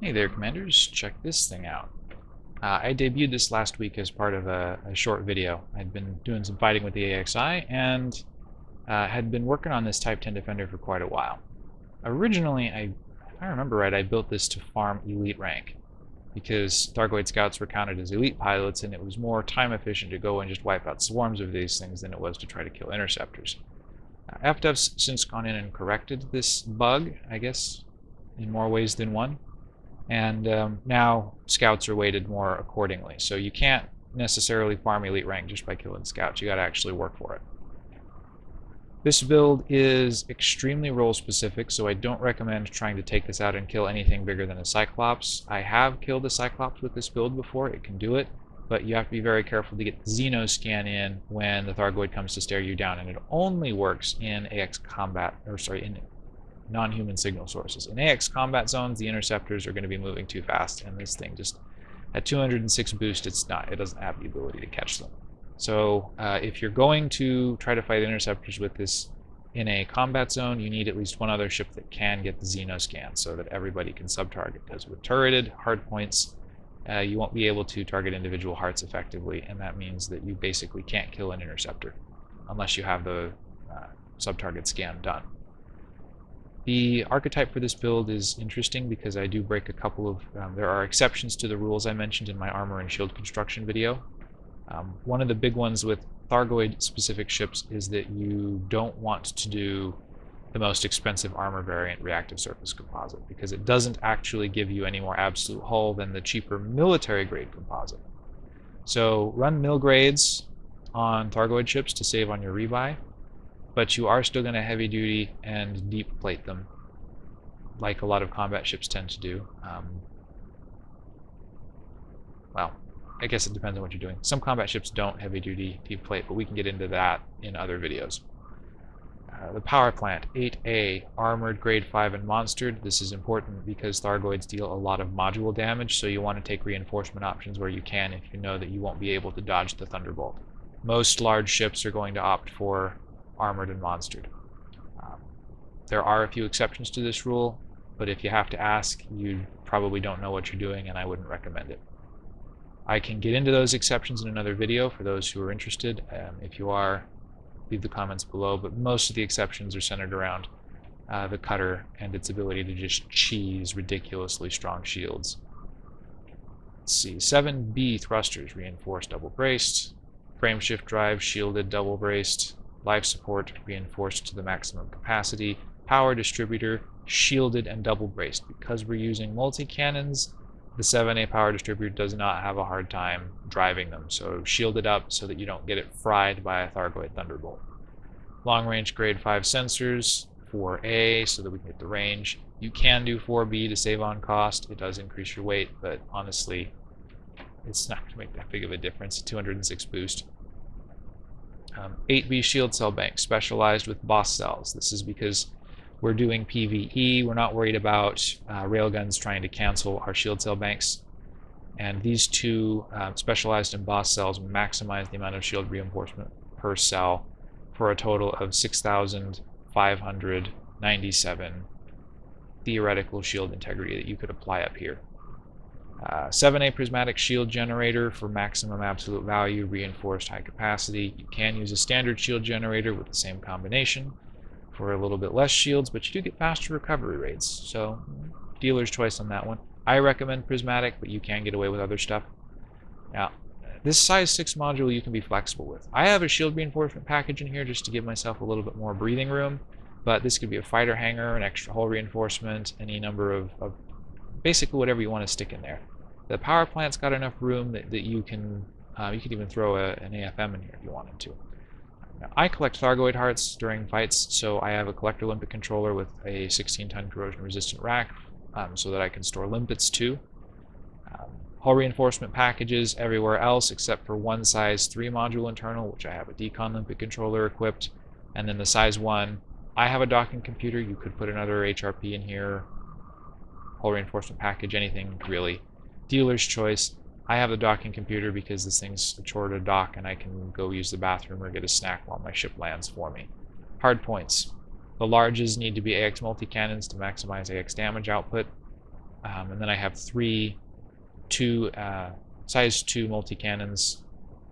Hey there, Commanders. Check this thing out. Uh, I debuted this last week as part of a, a, short video. I'd been doing some fighting with the AXI and uh, had been working on this Type 10 Defender for quite a while. Originally, I, if I remember right, I built this to farm elite rank because Thargoid scouts were counted as elite pilots and it was more time efficient to go and just wipe out swarms of these things than it was to try to kill interceptors. Uh, FDev's since gone in and corrected this bug, I guess, in more ways than one and um, now scouts are weighted more accordingly. So you can't necessarily farm elite rank just by killing scouts. You got to actually work for it. This build is extremely role specific, so I don't recommend trying to take this out and kill anything bigger than a Cyclops. I have killed a Cyclops with this build before, it can do it, but you have to be very careful to get the Xenoscan in when the Thargoid comes to stare you down, and it only works in AX combat, or sorry, in non-human signal sources. In AX combat zones, the interceptors are going to be moving too fast, and this thing just, at 206 boost, it's not, it doesn't have the ability to catch them. So uh, if you're going to try to fight interceptors with this in a combat zone, you need at least one other ship that can get the Xenoscan so that everybody can sub-target. Because with turreted hardpoints, uh, you won't be able to target individual hearts effectively, and that means that you basically can't kill an interceptor unless you have the uh, sub-target scan done. The archetype for this build is interesting because I do break a couple of, um, there are exceptions to the rules I mentioned in my armor and shield construction video. Um, one of the big ones with Thargoid specific ships is that you don't want to do the most expensive armor variant reactive surface composite because it doesn't actually give you any more absolute hull than the cheaper military grade composite. So run mill grades on Thargoid ships to save on your rebuy but you are still going to heavy duty and deep plate them like a lot of combat ships tend to do. Um, well, I guess it depends on what you're doing. Some combat ships don't heavy duty deep plate, but we can get into that in other videos. Uh, the power plant, 8A, armored, grade 5, and monstered. This is important because Thargoids deal a lot of module damage, so you want to take reinforcement options where you can if you know that you won't be able to dodge the Thunderbolt. Most large ships are going to opt for armored and monstered. Um, there are a few exceptions to this rule, but if you have to ask, you probably don't know what you're doing and I wouldn't recommend it. I can get into those exceptions in another video for those who are interested. Um, if you are, leave the comments below, but most of the exceptions are centered around uh, the cutter and its ability to just cheese ridiculously strong shields. Let's see, 7B thrusters, reinforced double braced, frame shift drive, shielded double braced, life support reinforced to the maximum capacity, power distributor shielded and double braced. Because we're using multi-cannons, the 7A power distributor does not have a hard time driving them. So shield it up so that you don't get it fried by a Thargoid Thunderbolt. Long range grade 5 sensors, 4A so that we can get the range. You can do 4B to save on cost. It does increase your weight, but honestly, it's not going to make that big of a difference. 206 boost. Um, 8B shield cell bank specialized with boss cells. This is because we're doing PvE. We're not worried about uh, railguns trying to cancel our shield cell banks. And these two uh, specialized in boss cells maximize the amount of shield reinforcement per cell for a total of 6,597 theoretical shield integrity that you could apply up here. Uh, 7A prismatic shield generator for maximum absolute value, reinforced high capacity. You can use a standard shield generator with the same combination for a little bit less shields, but you do get faster recovery rates. So dealer's choice on that one. I recommend prismatic, but you can get away with other stuff. Now, this size 6 module you can be flexible with. I have a shield reinforcement package in here just to give myself a little bit more breathing room, but this could be a fighter hanger, an extra hull reinforcement, any number of, of basically whatever you want to stick in there. The power plant's got enough room that, that you can, uh, you could even throw a, an AFM in here if you wanted to. Now, I collect Thargoid hearts during fights, so I have a collector limpet controller with a 16-ton corrosion-resistant rack um, so that I can store limpets too. Um, hull reinforcement packages everywhere else except for one size 3 module internal, which I have a decon limpet controller equipped, and then the size 1. I have a docking computer. You could put another HRP in here, reinforcement package, anything really dealer's choice. I have the docking computer because this thing's a chore to dock and I can go use the bathroom or get a snack while my ship lands for me. Hard points. The larges need to be AX multi-cannons to maximize AX damage output. Um, and then I have three two uh, size 2 multi-cannons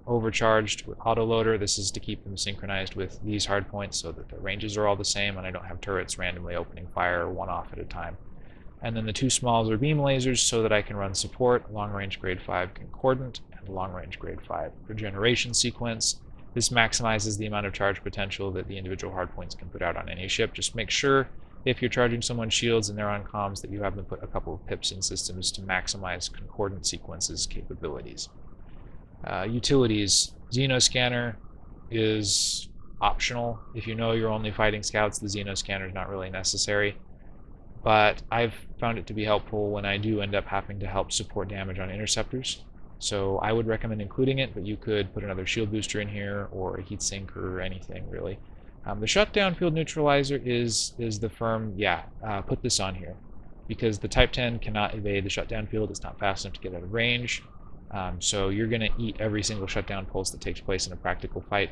overcharged with autoloader. This is to keep them synchronized with these hardpoints so that the ranges are all the same and I don't have turrets randomly opening fire one off at a time. And then the two smalls are beam lasers so that I can run support, long range grade 5 concordant, and long range grade 5 regeneration sequence. This maximizes the amount of charge potential that the individual hardpoints can put out on any ship. Just make sure if you're charging someone's shields and they're on comms that you have them put a couple of pips in systems to maximize concordant sequences capabilities. Uh, utilities, Xenoscanner is optional. If you know you're only fighting scouts, the Xenoscanner is not really necessary. But I've found it to be helpful when I do end up having to help support damage on interceptors. So I would recommend including it, but you could put another shield booster in here or a heatsink or anything really. Um, the shutdown field neutralizer is is the firm, yeah, uh, put this on here. Because the Type 10 cannot evade the shutdown field, it's not fast enough to get out of range. Um, so you're going to eat every single shutdown pulse that takes place in a practical fight.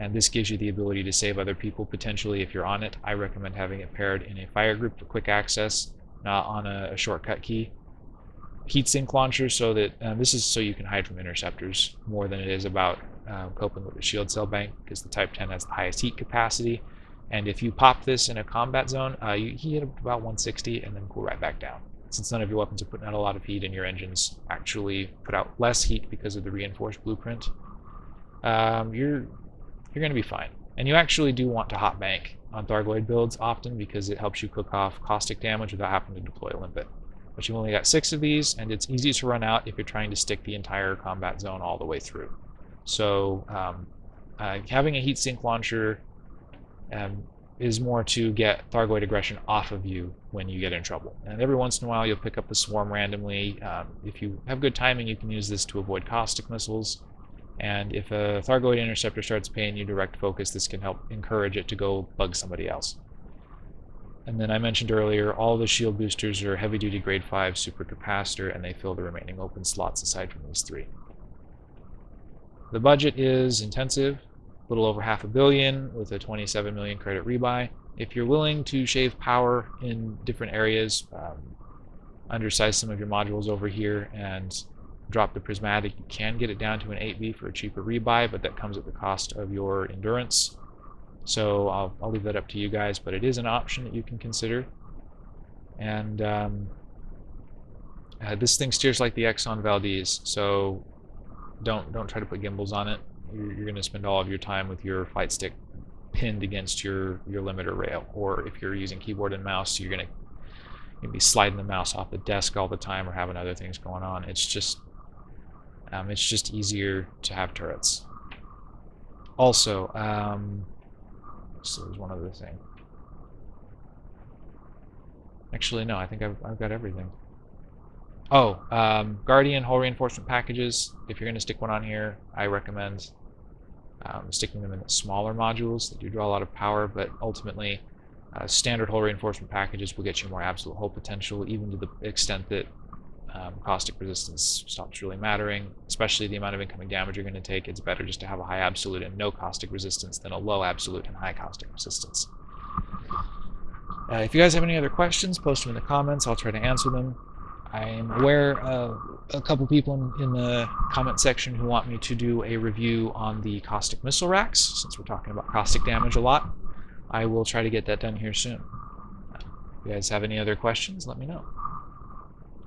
And this gives you the ability to save other people potentially if you're on it. I recommend having it paired in a fire group for quick access, not on a, a shortcut key. Heatsink launcher so that uh, this is so you can hide from interceptors more than it is about uh, coping with the shield cell bank because the Type 10 has the highest heat capacity. And if you pop this in a combat zone, uh, you heat up about 160 and then cool right back down since none of your weapons are putting out a lot of heat and your engines actually put out less heat because of the reinforced blueprint, um, you're you're going to be fine. And you actually do want to hot bank on Thargoid builds often because it helps you cook off caustic damage without having to deploy a limpet. But you've only got six of these, and it's easy to run out if you're trying to stick the entire combat zone all the way through. So um, uh, having a heatsink launcher um, is more to get Thargoid aggression off of you when you get in trouble. And every once in a while you'll pick up the swarm randomly. Um, if you have good timing, you can use this to avoid caustic missiles. And if a Thargoid interceptor starts paying you direct focus, this can help encourage it to go bug somebody else. And then I mentioned earlier, all the shield boosters are heavy-duty grade 5 supercapacitor, and they fill the remaining open slots aside from these three. The budget is intensive a little over half a billion with a 27 million credit rebuy. If you're willing to shave power in different areas, um, undersize some of your modules over here and drop the prismatic, you can get it down to an 8B for a cheaper rebuy, but that comes at the cost of your endurance. So I'll, I'll leave that up to you guys, but it is an option that you can consider. And um, uh, this thing steers like the Exxon Valdez, so don't don't try to put gimbals on it you're, you're going to spend all of your time with your flight stick pinned against your your limiter rail or if you're using keyboard and mouse you're going to be sliding the mouse off the desk all the time or having other things going on it's just um, it's just easier to have turrets. Also um, so there's one other thing. Actually no I think I've, I've got everything. Oh, um, Guardian hull reinforcement packages. If you're going to stick one on here, I recommend um, sticking them in smaller modules that do draw a lot of power, but ultimately uh, standard hull reinforcement packages will get you more absolute hull potential, even to the extent that um, caustic resistance stops really mattering, especially the amount of incoming damage you're going to take. It's better just to have a high absolute and no caustic resistance than a low absolute and high caustic resistance. Uh, if you guys have any other questions, post them in the comments. I'll try to answer them. I'm aware of a couple people in, in, the comment section who want me to do a review on the caustic missile racks, since we're talking about caustic damage a lot. I will try to get that done here soon. If you guys have any other questions, let me know.